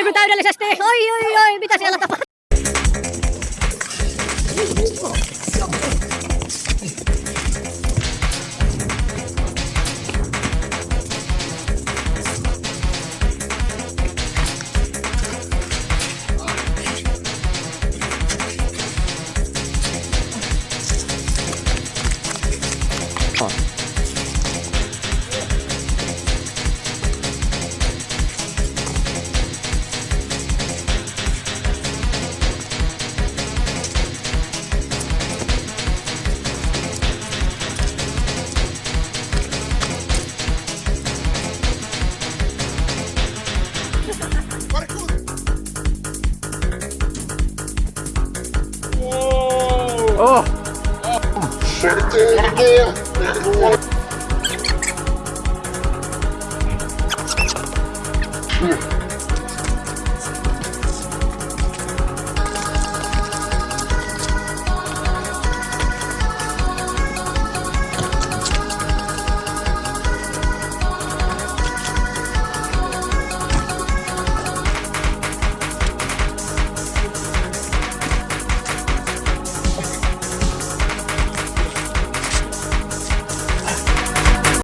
Aivan täydellisesti. Oi, oi, oi, mitä siellä tapahtuu? Паркур! О! Шердерги! Шердерги!